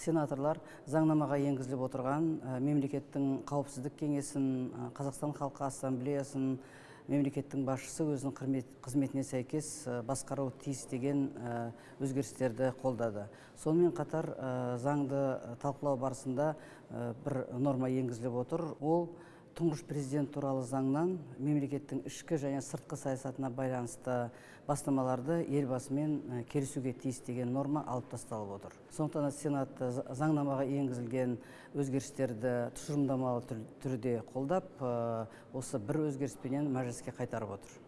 сенаторлар заңнамаға енгізіліп отырған мемлекеттің қауіпсіздік кеңесін қазақстан халқы ассамблеясын мемлекеттің басшысы өзінің қызметіне сәйкес басқаруы тиіс деген өзгерістерді қолдады. Сонымен қатар заңды талқылау барысында бір норма енгізіліп отыр. Ол тұңғыш президент туралы заңнан мемлекеттің ішкі және сыртқы саясатына байланысты бастамаларды елбасымен келісуге тиіс деген норма алып тасталып отыр. Сондықтан сенат заңнамаға енгізілген өзгерістерді тұжырымдамалы түрде қолдап осы бір өзгеріспенен мәжіліске қайтарып отыр.